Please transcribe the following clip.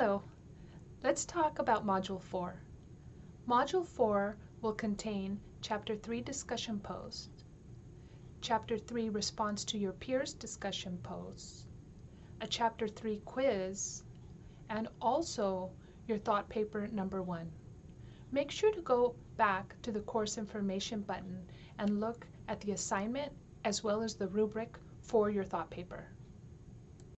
Hello, let's talk about Module 4. Module 4 will contain Chapter 3 discussion posts, Chapter 3 response to your peers discussion posts, a Chapter 3 quiz, and also your thought paper number 1. Make sure to go back to the course information button and look at the assignment as well as the rubric for your thought paper.